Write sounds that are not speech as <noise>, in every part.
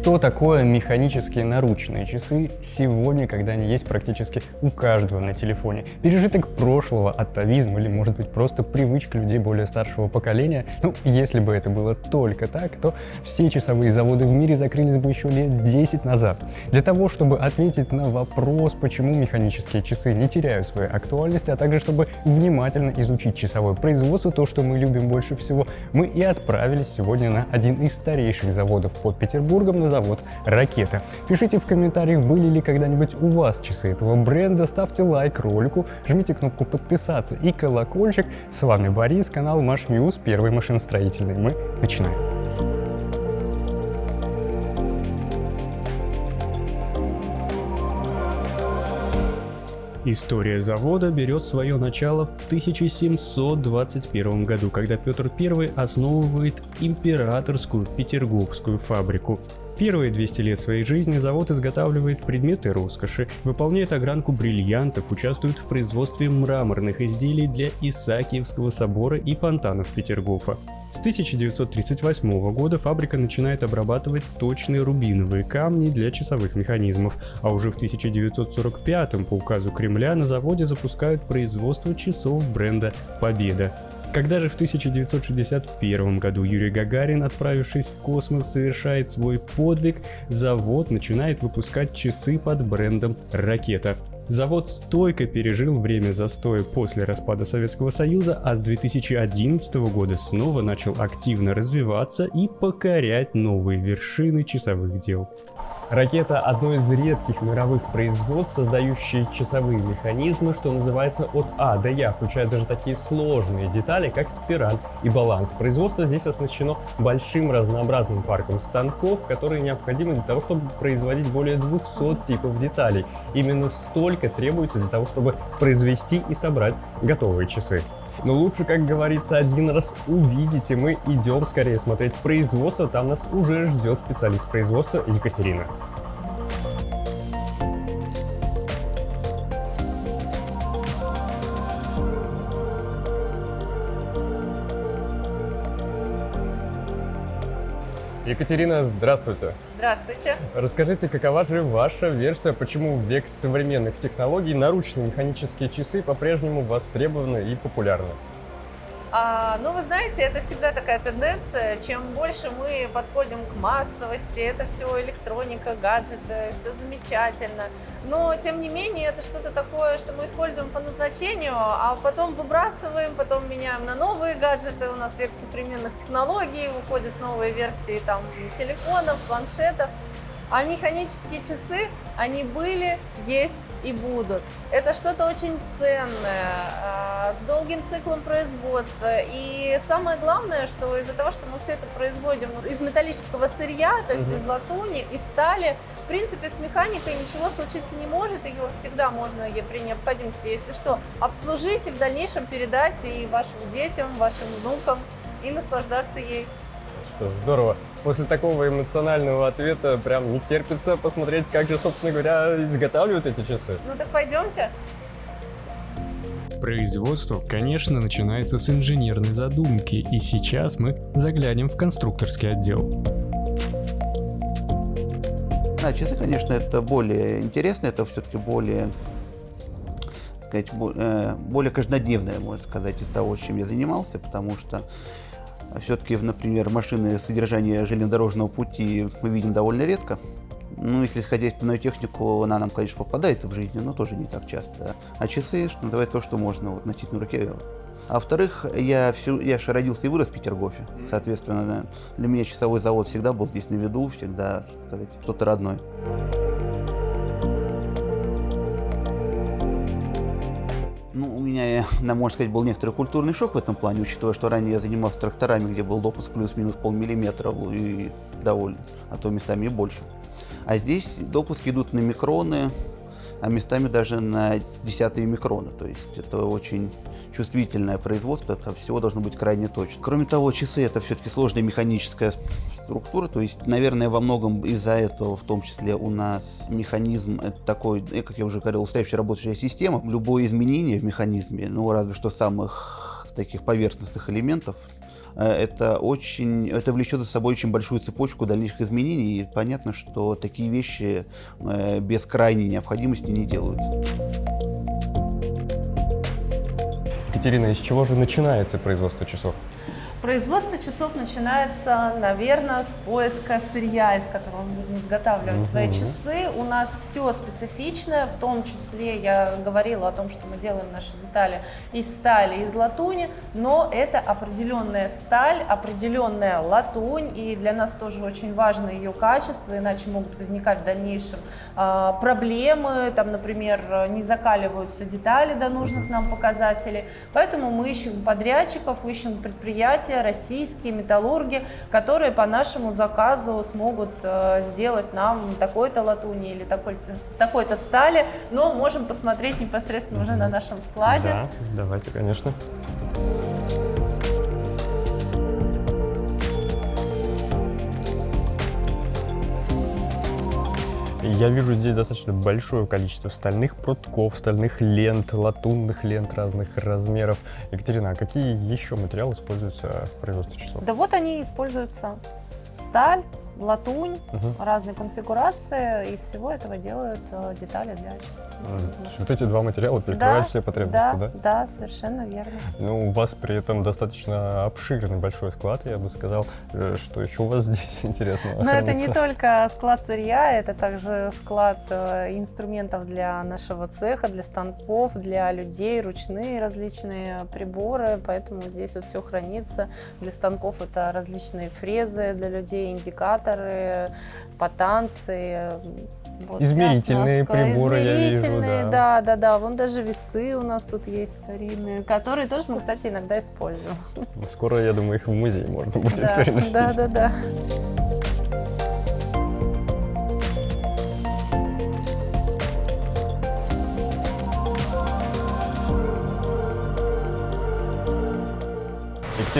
Что такое механические наручные часы сегодня, когда они есть практически у каждого на телефоне? Пережиток прошлого, атовизм или может быть просто привычка людей более старшего поколения? Ну, если бы это было только так, то все часовые заводы в мире закрылись бы еще лет 10 назад. Для того, чтобы ответить на вопрос, почему механические часы не теряют своей актуальности, а также чтобы внимательно изучить часовое производство, то, что мы любим больше всего, мы и отправились сегодня на один из старейших заводов под Петербургом, на завод «Ракета». Пишите в комментариях, были ли когда-нибудь у вас часы этого бренда, ставьте лайк ролику, жмите кнопку подписаться и колокольчик. С вами Борис, канал Маш News, первый машиностроительный. Мы начинаем. История завода берет свое начало в 1721 году, когда Петр I основывает императорскую Петерговскую фабрику. Первые 200 лет своей жизни завод изготавливает предметы роскоши, выполняет огранку бриллиантов, участвует в производстве мраморных изделий для Исаакиевского собора и фонтанов Петергофа. С 1938 года фабрика начинает обрабатывать точные рубиновые камни для часовых механизмов, а уже в 1945 по указу Кремля на заводе запускают производство часов бренда «Победа». Когда же в 1961 году Юрий Гагарин, отправившись в космос, совершает свой подвиг, завод начинает выпускать часы под брендом «Ракета». Завод стойко пережил время застоя после распада Советского Союза, а с 2011 года снова начал активно развиваться и покорять новые вершины часовых дел. Ракета – одно из редких мировых производств, создающие часовые механизмы, что называется от А до Я, включая даже такие сложные детали, как спираль и баланс. Производство здесь оснащено большим разнообразным парком станков, которые необходимы для того, чтобы производить более 200 типов деталей. Именно столько требуется для того, чтобы произвести и собрать готовые часы. Но лучше, как говорится, один раз увидите. Мы идем скорее смотреть производство. Там нас уже ждет специалист производства Екатерина. Екатерина, здравствуйте. Здравствуйте. Расскажите, какова же ваша версия, почему в век современных технологий наручные механические часы по-прежнему востребованы и популярны? А, ну, вы знаете, это всегда такая тенденция. Чем больше мы подходим к массовости, это все электроника, гаджеты, все замечательно. Но, тем не менее, это что-то такое, что мы используем по назначению, а потом выбрасываем, потом меняем на новые гаджеты. У нас век современных технологий, выходят новые версии там, телефонов, планшетов. А механические часы, они были, есть и будут. Это что-то очень ценное, а, с долгим циклом производства. И самое главное, что из-за того, что мы все это производим из металлического сырья, то есть из латуни, из стали, в принципе, с механикой ничего случиться не может. Ее всегда можно при необходимости, если что, обслужить и в дальнейшем передать и вашим детям, вашим внукам и наслаждаться ей. Что здорово. После такого эмоционального ответа прям не терпится посмотреть, как же, собственно говоря, изготавливают эти часы. Ну так пойдемте. Производство, конечно, начинается с инженерной задумки, и сейчас мы заглянем в конструкторский отдел. Да, часы, конечно, это более интересно, это все-таки более, сказать, э, более каждодневное, можно сказать, из того, чем я занимался, потому что все-таки, например, машины содержания железнодорожного пути мы видим довольно редко. Ну, если хозяйственную технику, она нам, конечно, попадается в жизни, но тоже не так часто. А часы, что называется, то, что можно вот, носить на руке. А во-вторых, я, всю, я же родился и вырос в Петергофе. Соответственно, для меня часовой завод всегда был здесь на виду, всегда, сказать, что-то родное. Меня, можно сказать, был некоторый культурный шок в этом плане, учитывая, что ранее я занимался тракторами, где был допуск плюс-минус полмиллиметра и довольно, а то местами и больше. А здесь допуски идут на микроны, а местами даже на десятые микроны. То есть это очень чувствительное производство, это всего должно быть крайне точно. Кроме того, часы это все-таки сложная механическая структура, то есть, наверное, во многом из-за этого, в том числе у нас механизм это такой, э, как я уже говорил, устающая работающая система. Любое изменение в механизме, ну разве что самых таких поверхностных элементов, это очень, это влечет за собой очень большую цепочку дальнейших изменений, и понятно, что такие вещи э, без крайней необходимости не делаются. Екатерина, из чего же начинается производство часов? Производство часов начинается, наверное, с поиска сырья, из которого мы будем изготавливать свои часы. У нас все специфичное, в том числе я говорила о том, что мы делаем наши детали из стали, из латуни, но это определенная сталь, определенная латунь, и для нас тоже очень важно ее качество, иначе могут возникать в дальнейшем а, проблемы, там, например, не закаливаются детали до нужных нам показателей, поэтому мы ищем подрядчиков, ищем предприятия, предприятия, российские металлурги, которые по нашему заказу смогут э, сделать нам такой-то латуни или такой-то такой стали, но можем посмотреть непосредственно уже на нашем складе. Да, давайте, конечно. Я вижу здесь достаточно большое количество стальных прутков, стальных лент, латунных лент разных размеров. Екатерина, а какие еще материалы используются в производстве часов? Да вот они используются. Сталь, латунь, угу. разные конфигурации. Из всего этого делают э, детали для часов. То есть вот эти два материала перекрывают да, все потребности, да? Да, да, совершенно верно. Ну, у вас при этом достаточно обширный большой склад, я бы сказал. Э, что еще у вас <laughs> здесь интересного? Но это не только склад сырья, это также склад э, инструментов для нашего цеха, для станков, для людей, ручные различные приборы, поэтому здесь вот все хранится. Для станков это различные фрезы, для людей индикаторы, потанцы, вот измерительные приборы, измерительные, я вижу, да. да, да, да. Вон даже весы у нас тут есть старинные, которые тоже мы, кстати, иногда используем. Скоро, я думаю, их в музей можно будет да, переносить. Да, да, да.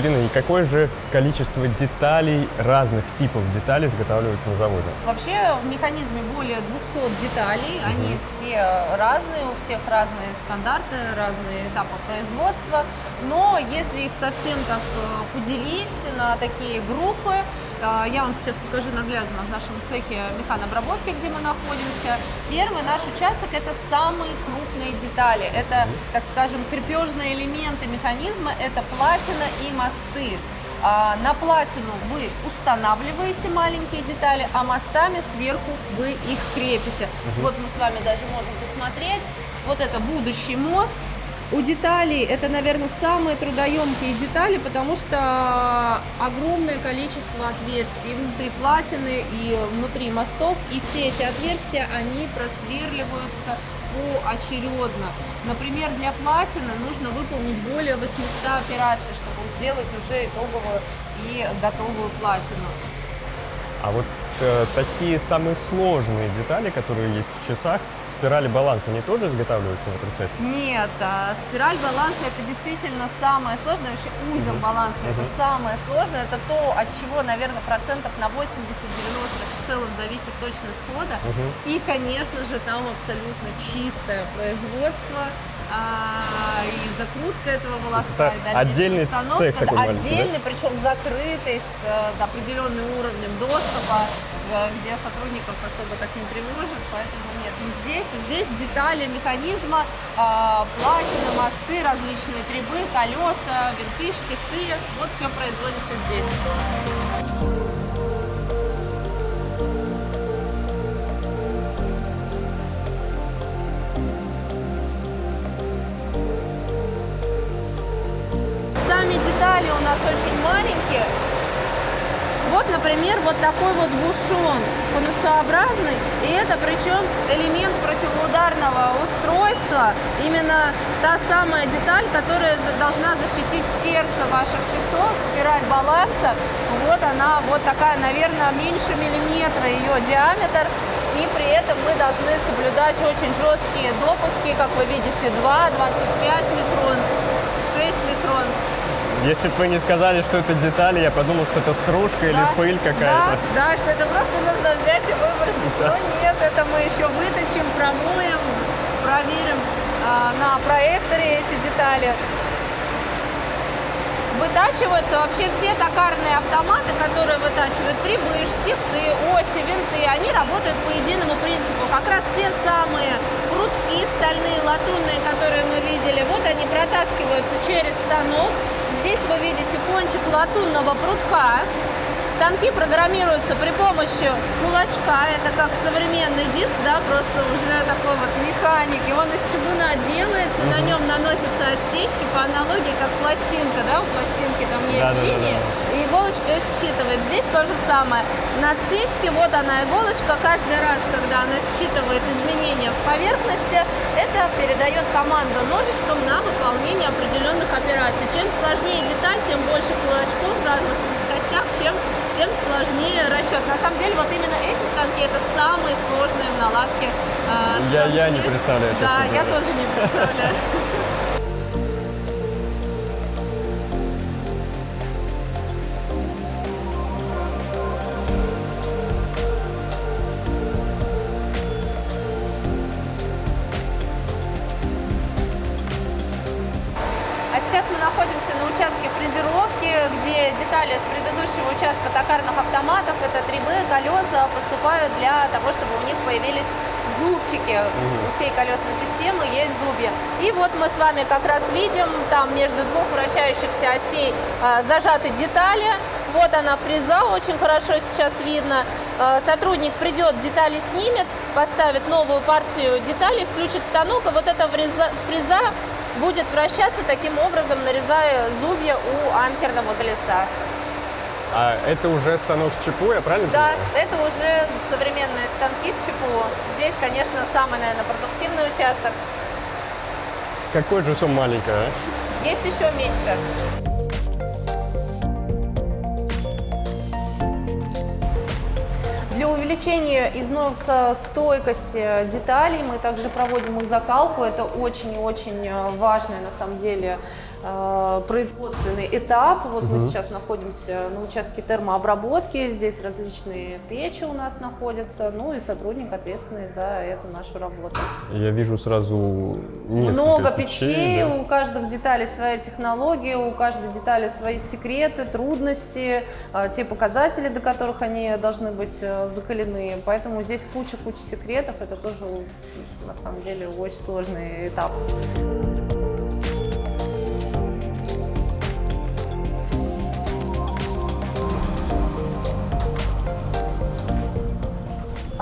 Екатерина, и какое же количество деталей, разных типов деталей изготавливается на заводе? Вообще в механизме более 200 деталей, угу. они все разные, у всех разные стандарты, разные этапы производства. Но если их совсем так э, поделить на такие группы, я вам сейчас покажу наглядно в нашем цехе механобработки, где мы находимся. Первый наш участок – это самые крупные детали. Это, так скажем, крепежные элементы механизма, это платина и мосты. А на платину вы устанавливаете маленькие детали, а мостами сверху вы их крепите. Угу. Вот мы с вами даже можем посмотреть. Вот это будущий мост – у деталей это, наверное, самые трудоемкие детали, потому что огромное количество отверстий внутри платины и внутри мостов, и все эти отверстия, они просверливаются поочередно. Например, для платины нужно выполнить более 800 операций, чтобы сделать уже итоговую и готовую платину. А вот э, такие самые сложные детали, которые есть в часах, спирали баланса, они тоже изготавливаются в этом цехе? Нет, а, спираль баланса это действительно самое сложное, вообще узел -huh. баланса -huh. это самое сложное, это то, от чего, наверное, процентов на 80-90 в целом зависит точность хода. -huh. И, конечно же, там абсолютно чистое производство, а, и закрутка этого волоска, это и отдельный установка, цех такой отдельный, да? причем закрытый с э, определенным уровнем доступа, э, где сотрудников особо так не тревожит, поэтому не здесь Здесь детали механизма, а, платина, мосты, различные требы, колеса, винты, штифты. Вот все производится здесь. Сами детали у нас очень например, вот такой вот бушон конусообразный, и это причем элемент противоударного устройства, именно та самая деталь, которая должна защитить сердце ваших часов, спираль баланса. Вот она, вот такая, наверное, меньше миллиметра ее диаметр, и при этом мы должны соблюдать очень жесткие допуски, как вы видите, 2, 25 микрон, 6 микрон. Если бы вы не сказали, что это детали, я подумал, что это стружка да, или пыль какая-то. Да, да, что это просто нужно взять и выбросить. Да. Но нет, это мы еще выточим, промоем, проверим а, на проекторе эти детали. Вытачиваются вообще все токарные автоматы, которые вытачивают трибы, штифты, оси, винты. Они работают по единому принципу. Как раз те самые прутки стальные, латунные, которые мы видели, вот они протаскиваются через станок. Здесь вы видите кончик латунного прутка. Станки программируются при помощи кулачка. Это как современный диск, да, просто уже такой вот механики. Он из чугуна делается, на нем наносятся отсечки по аналогии, как пластинка, да, у пластинки там есть Да, да, да, линии, и иголочка их считывает. Здесь то же самое. На отсечке, вот она иголочка, каждый раз, когда она считывает изменения в поверхности, это передает команду ножичком на выполнение определенных операций. Чем сложнее деталь, тем больше кулачков разных плоскостях, чем тем сложнее расчет. На самом деле, вот именно эти станки это самые сложные в наладке. э, Я- я не представляю, Да, я тоже не представляю. Поступают для того, чтобы у них появились зубчики. У всей колесной системы есть зубья. И вот мы с вами как раз видим, там между двух вращающихся осей а, зажаты детали. Вот она фреза, очень хорошо сейчас видно. А, Сотрудник придет, детали снимет, поставит новую партию деталей, включит станок, и вот эта фреза, фреза будет вращаться таким образом, нарезая зубья у анкерного колеса. А это уже станок с ЧПУ, я правильно Да, понимаю? это уже современные станки с ЧПУ. Здесь, конечно, самый, наверное, продуктивный участок. Какой же сум маленькая, а? Есть еще меньше. Для увеличения износостойкости деталей мы также проводим их закалку. Это очень и очень э, важный, на самом деле, э, производственный этап. Вот мы сейчас находимся на участке термообработки. Здесь различные печи у нас находятся. Ну и сотрудник, ответственный за эту нашу работу. Я вижу сразу Много печей, да. у каждых деталей своя технология, у каждой детали свои секреты, трудности, а, те показатели, до которых они должны быть э, закалены. Поэтому здесь куча-куча секретов. Это тоже на самом деле очень сложный этап.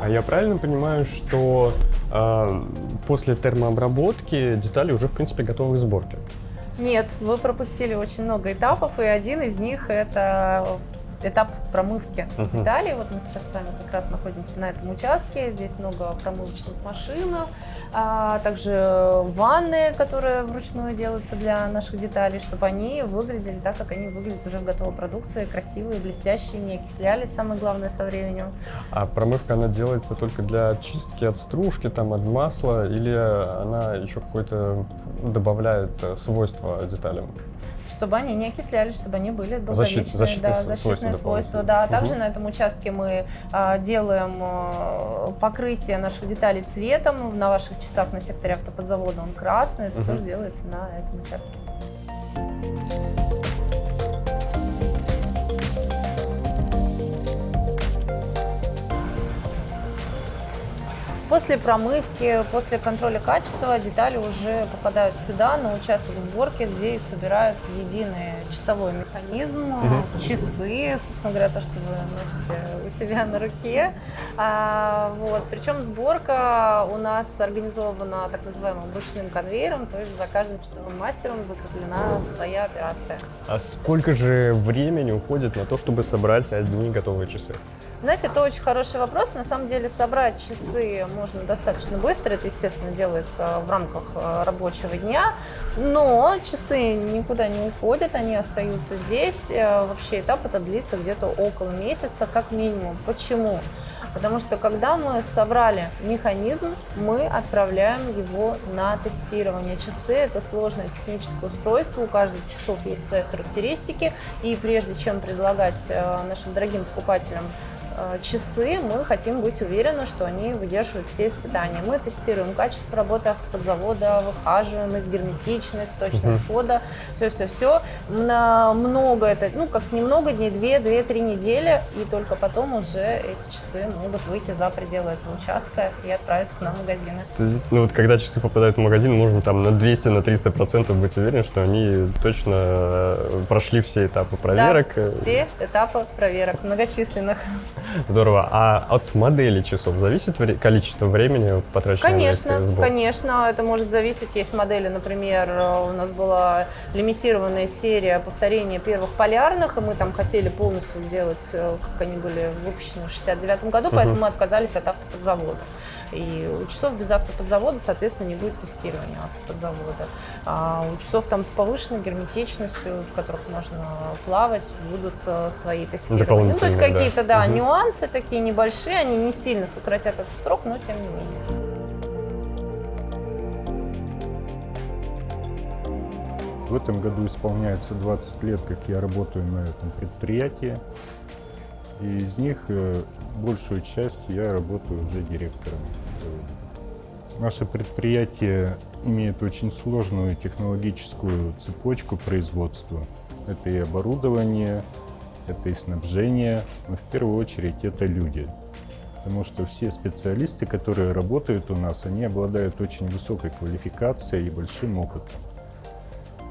А я правильно понимаю, что э, после термообработки детали уже, в принципе, готовы к сборке? Нет, вы пропустили очень много этапов, и один из них это этап промывки Мгм. деталей. Вот мы сейчас с вами как раз находимся на этом участке. Здесь много промывочных машин, а также ванны, которые вручную делаются для наших деталей, чтобы они выглядели так, как они выглядят уже в готовой продукции, красивые, блестящие, не окислялись, самое главное, со временем. А промывка, она делается только для очистки от стружки, там, от масла, или она еще какое-то добавляет э, свойства деталям? Чтобы они не окислялись, чтобы они были долговечные. защитные да, защитные свойства. Да. Мгм. Также на этом участке мы а, делаем а, покрытие наших деталей цветом. На ваших часах на секторе автоподзавода он красный. Это Мгм. тоже делается на этом участке. После промывки, после контроля качества детали уже попадают сюда, на участок сборки, где их собирают в единый часовой механизм, в часы, собственно говоря, то, что вы носите у себя на руке. А, вот. Причем сборка у нас организована так называемым ручным конвейером, то есть за каждым часовым мастером закреплена своя операция. А сколько же времени уходит на то, чтобы собрать одни готовые часы? Знаете, это очень хороший вопрос. На самом деле собрать часы можно достаточно быстро. Это, естественно, делается в рамках э, рабочего дня. Но часы никуда не уходят, они остаются здесь. Э, Вообще этап это длится где-то около месяца, как минимум. Почему? Потому что когда мы собрали механизм, мы отправляем его на тестирование. Часы – это сложное техническое устройство, у каждых часов есть свои характеристики. И прежде чем предлагать э, нашим дорогим покупателям часы мы хотим быть уверены, что они выдерживают все испытания. Мы тестируем качество работы автоподзавода, выхаживаемость, герметичность, точность угу. хода, все-все-все. Много это, ну как немного дней, две, две-три недели, и только потом уже эти часы могут выйти за пределы этого участка и отправиться к нам в магазины. Ну вот когда часы попадают в магазин, нужно там на 200, на 300 процентов быть уверен, что они точно э, прошли все этапы проверок. Да, все этапы проверок, многочисленных. Здорово. А от модели часов зависит количество времени потраченного конечно, на сбор? Конечно, это может зависеть. Есть модели, например, у нас была лимитированная серия повторения первых полярных, и мы там хотели полностью делать, э, как они были выпущены в 69 году, поэтому uh-huh. мы отказались от автоподзавода. И у часов без автоподзавода, соответственно, не будет тестирования автоподзавода. А у часов там с повышенной герметичностью, в которых можно плавать, будут э, свои тестирования. Ну, то есть какие-то, да, да угу. нюансы такие небольшие, они не сильно сократят этот срок, но тем не менее. В этом году исполняется 20 лет, как я работаю на этом предприятии. И из них э, большую часть я работаю уже директором. Наше предприятие имеет очень сложную технологическую цепочку производства. Это и оборудование, это и снабжение, но в первую очередь это люди. Потому что все специалисты, которые работают у нас, они обладают очень высокой квалификацией и большим опытом.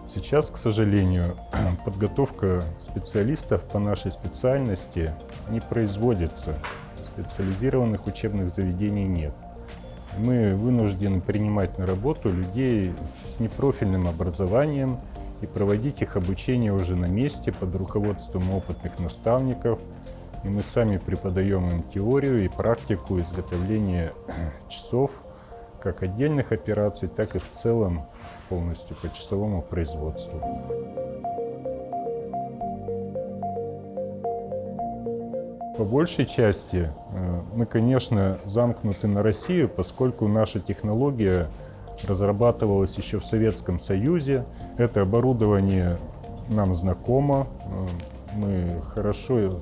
Сейчас, к сожалению, <clears throat> подготовка специалистов по нашей специальности не производится. Специализированных учебных заведений нет. Мы вынуждены принимать на работу людей с непрофильным образованием и проводить их обучение уже на месте под руководством опытных наставников. И мы сами преподаем им теорию и практику изготовления <clears throat> часов, как отдельных операций, так и в целом полностью по часовому производству. По большей части э, мы, конечно, замкнуты на Россию, поскольку наша технология разрабатывалась еще в Советском Союзе. Это оборудование нам знакомо. Э, мы хорошо,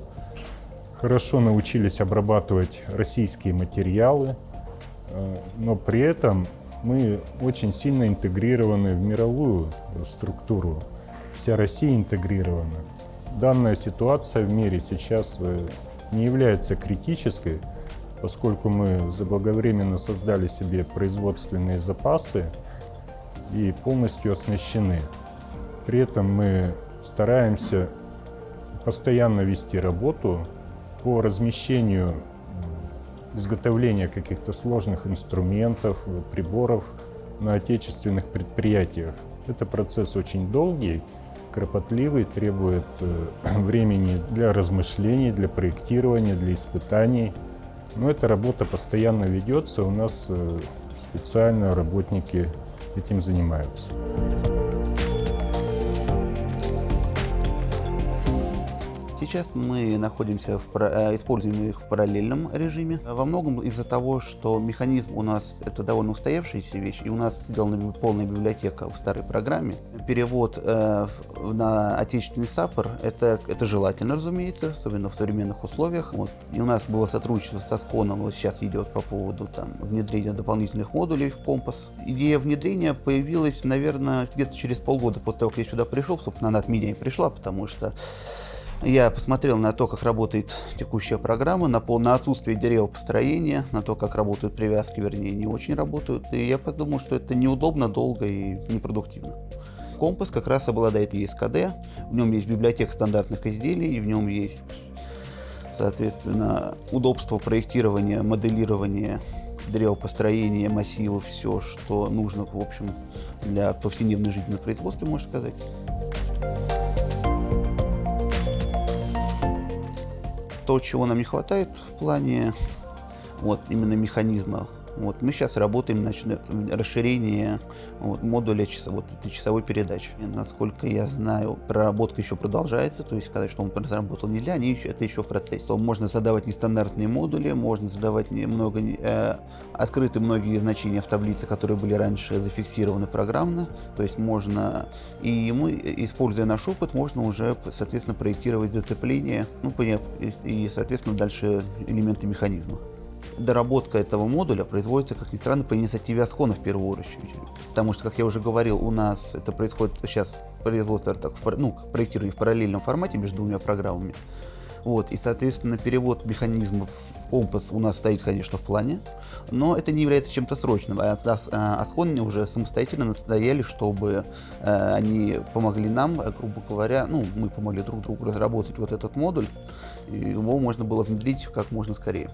хорошо научились обрабатывать российские материалы, э, но при этом мы очень сильно интегрированы в мировую структуру. Вся Россия интегрирована. Данная ситуация в мире сейчас не является критической, поскольку мы заблаговременно создали себе производственные запасы и полностью оснащены. При этом мы стараемся постоянно вести работу по размещению изготовления каких-то сложных инструментов, приборов на отечественных предприятиях. Это процесс очень долгий, кропотливый, требует э, <clears throat> времени для размышлений, для проектирования, для испытаний. Но эта работа постоянно ведется, у нас э, специально работники этим занимаются. Сейчас мы находимся в, э, используем их в параллельном режиме. Во многом из-за того, что механизм у нас это довольно устоявшаяся вещь, и у нас сделана полная библиотека в старой программе. Перевод э, на отечественный САПР это, это желательно, разумеется, особенно в современных условиях. Вот. И у нас было сотрудничество со Сконом, вот сейчас идет по поводу там, внедрения дополнительных модулей в компас. Идея внедрения появилась, наверное, где-то через полгода после того, как я сюда пришел, собственно, она от меня и пришла, потому что я посмотрел на то, как работает текущая программа, на, на отсутствие деревопостроения, на то, как работают привязки, вернее, не очень работают. И я подумал, что это неудобно, долго и непродуктивно. Компас как раз обладает ESKD, в нем есть библиотека стандартных изделий, в нем есть, соответственно, удобство проектирования, моделирования, древопостроения, массивов, все, что нужно, в общем, для повседневной жизни на производстве, можно сказать. То, чего нам не хватает в плане вот именно механизма Вот, мы сейчас работаем на расширение вот, модуля часа, вот этой часовой передачи. И, насколько я знаю, проработка еще продолжается, то есть сказать, что он разработал нельзя, они это еще в процессе. То можно задавать нестандартные модули, можно задавать много, э, открыты многие значения в таблице, которые были раньше зафиксированы программно, то есть можно, и мы, используя наш опыт, можно уже, соответственно, проектировать зацепление, ну, и, соответственно, дальше элементы механизма доработка этого модуля производится, как ни странно, по инициативе Аскона в первую очередь. Потому что, как я уже говорил, у нас это происходит сейчас производство так, ну, проектирование в параллельном формате между двумя программами. Вот, и, соответственно, перевод механизмов в компас у нас стоит, конечно, в плане, но это не является чем-то срочным. А Аскон уже самостоятельно настояли, чтобы э, они помогли нам, грубо говоря, ну, мы помогли друг другу разработать вот этот модуль, и его можно было внедрить как можно скорее.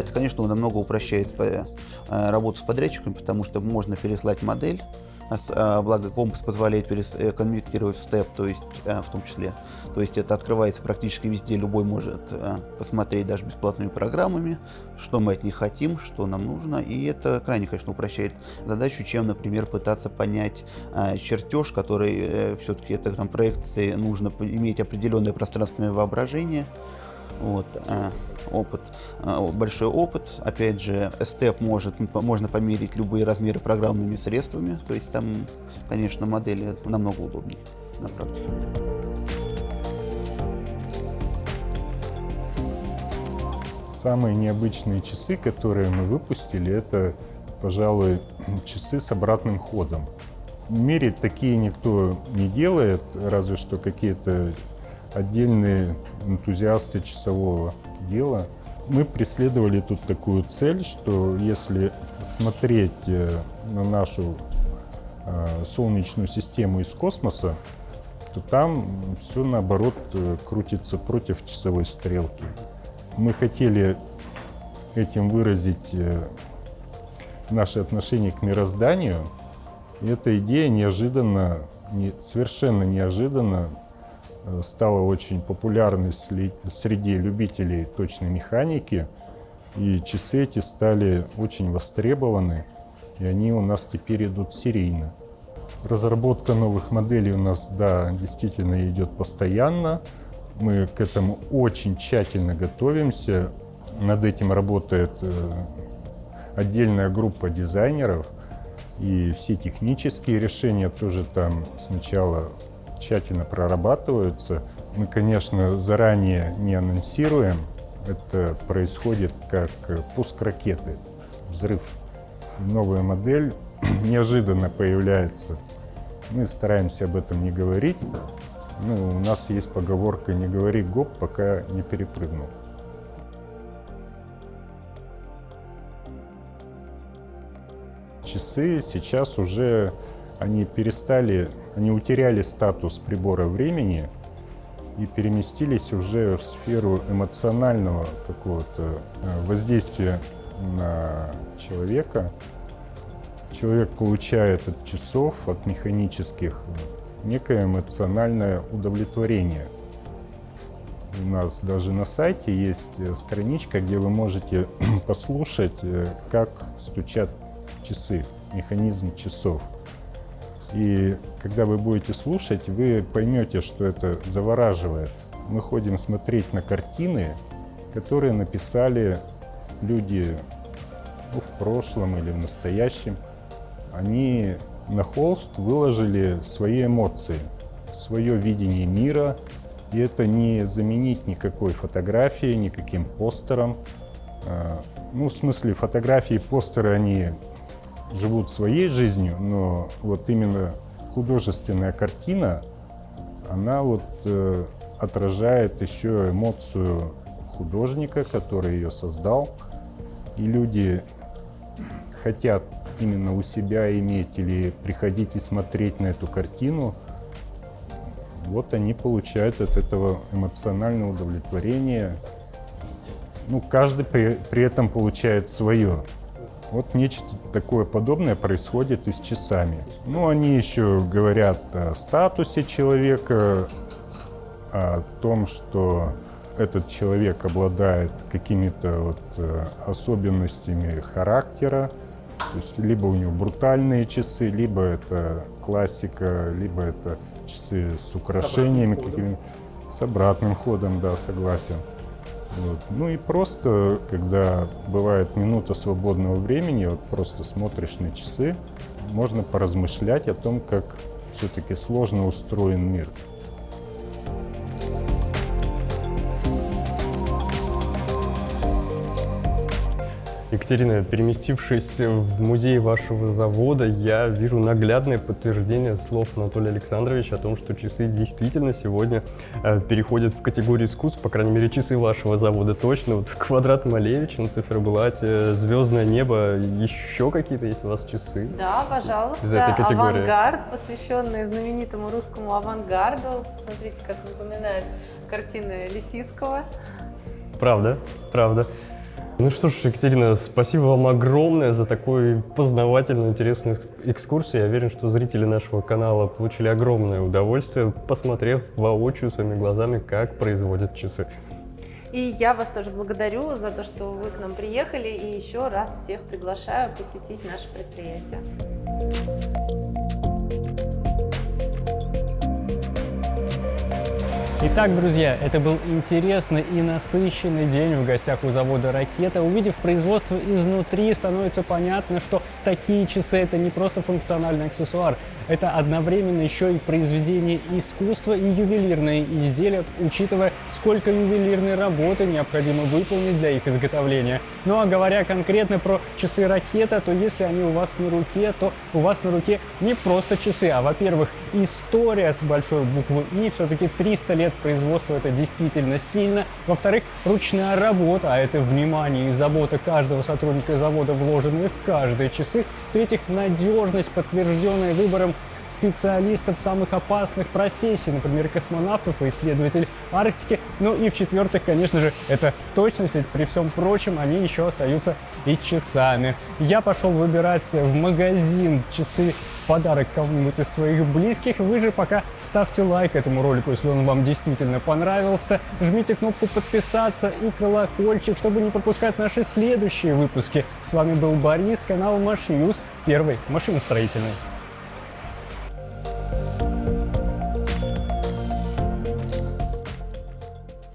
Это, конечно, намного упрощает э, работу с подрядчиками, потому что можно переслать модель, а а, благо компас позволяет э, конвертировать в степ, то есть э, в том числе. То есть это открывается практически везде, любой может посмотреть даже бесплатными программами, что мы от них хотим, что нам нужно. И это крайне, конечно, упрощает задачу, чем, например, пытаться понять чертеж, который все-таки это там проекции, нужно иметь определенное пространственное воображение. Вот опыт, а, большой опыт. Опять же, степ может, можно померить любые размеры программными средствами. То есть там, конечно, модели намного удобнее на практике. Самые необычные часы, которые мы выпустили, это, пожалуй, часы с обратным ходом. В мире такие никто не делает, разве что какие-то отдельные энтузиасты часового дела. Мы преследовали тут такую цель, что если смотреть э, на нашу э, Солнечную систему из космоса, то там все наоборот э, крутится против часовой стрелки. Мы хотели этим выразить наше отношение к мирозданию. И эта идея неожиданно, совершенно неожиданно стала очень популярной среди любителей точной механики. И часы эти стали очень востребованы, и они у нас теперь идут серийно. Разработка новых моделей у нас, да, действительно идет постоянно. Мы к этому очень тщательно готовимся. Над этим работает э, отдельная группа дизайнеров. И все технические решения тоже там сначала тщательно прорабатываются. Мы, конечно, заранее не анонсируем. Это происходит как пуск ракеты, взрыв. Новая модель <clears throat> неожиданно появляется. Мы стараемся об этом не говорить. Ну, у нас есть поговорка «не говори гоп, пока не перепрыгнул». Часы сейчас уже они перестали, они утеряли статус прибора времени и переместились уже в сферу эмоционального какого-то э, воздействия на человека. Человек получает от часов, от механических, некое эмоциональное удовлетворение. У нас даже на сайте есть э, страничка, где вы можете <clears throat> послушать, э, как стучат часы, механизм часов. И когда вы будете слушать, вы поймете, что это завораживает. Мы ходим смотреть на картины, которые написали люди ну, в прошлом или в настоящем. Они на холст выложили свои эмоции, свое видение мира. И это не заменить никакой фотографии, никаким постером. А, ну, в смысле, фотографии и постеры, они живут своей жизнью, но вот именно художественная картина, она вот э, отражает еще эмоцию художника, который ее создал. И люди хотят именно у себя иметь или приходить и смотреть на эту картину, вот они получают от этого эмоциональное удовлетворение. Ну, каждый при, при этом получает свое. Вот нечто такое подобное происходит и с часами. Ну, они еще говорят о статусе человека, о том, что этот человек обладает какими-то вот э, особенностями характера, то есть либо у него брутальные часы, либо это классика, либо это часы с украшениями какими с обратным ходом, да, согласен. Вот. Ну и просто, когда бывает минута свободного времени, вот просто смотришь на часы, можно поразмышлять о том, как все-таки сложно устроен мир. Екатерина, переместившись в музей вашего завода, я вижу наглядное подтверждение слов Анатолия Александровича о том, что часы действительно сегодня э, переходят в категорию искусств, по крайней мере, часы вашего завода точно. Вот <laughs> квадрат Малевича на циферблате, звездное небо, еще какие-то есть у вас часы? Да, пожалуйста. Из этой категории. Авангард, посвященный знаменитому русскому авангарду. Смотрите, как напоминает картины Лисицкого. Правда, правда. Ну что ж, Екатерина, спасибо вам огромное за такой познавательную, интересную экскурсию. Я уверен, что зрители нашего канала получили огромное удовольствие, посмотрев воочию своими глазами, как производят часы. И я вас тоже благодарю за то, что вы к нам приехали, и еще раз всех приглашаю посетить наше предприятие. Итак, друзья, это был интересный и насыщенный день в гостях у завода «Ракета». Увидев производство изнутри, становится понятно, что такие часы – это не просто функциональный аксессуар, это одновременно еще и произведение искусства и ювелирные изделия, учитывая, сколько ювелирной работы необходимо выполнить для их изготовления. Ну а говоря конкретно про часы «Ракета», то если они у вас на руке, то у вас на руке не просто часы, а, во-первых, история с большой буквы «И», все-таки 300 лет производства это действительно сильно. Во-вторых, ручная работа, а это внимание и забота каждого сотрудника завода, вложенные в каждые часы. В-третьих, надежность, подтвержденная выбором специалистов самых опасных профессий, например, космонавтов и исследователей Арктики. Ну и в-четвертых, конечно же, это точность, ведь при всем прочем они еще остаются и часами. Я пошел выбирать в магазин часы подарок кому-нибудь из своих близких. Вы же пока ставьте лайк этому ролику, если он вам действительно понравился. Жмите кнопку подписаться и колокольчик, чтобы не пропускать наши следующие выпуски. С вами был Борис, канал Маш News, первый машиностроительный.